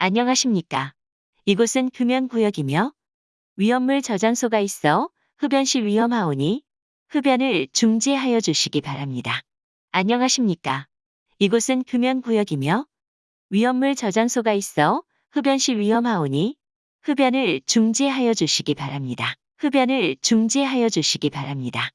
안녕하십니까. 이곳은 금연구역이며 위험물 저장소가 있어 흡연 시 위험하오니 흡연을 중지하여 주시기 바랍니다. 안녕하십니까. 이곳은 금연구역이며 위험물 저장소가 있어 흡연 시 위험하오니 흡연을 중지하여 주시기 바랍니다. 흡연을 중지하여 주시기 바랍니다.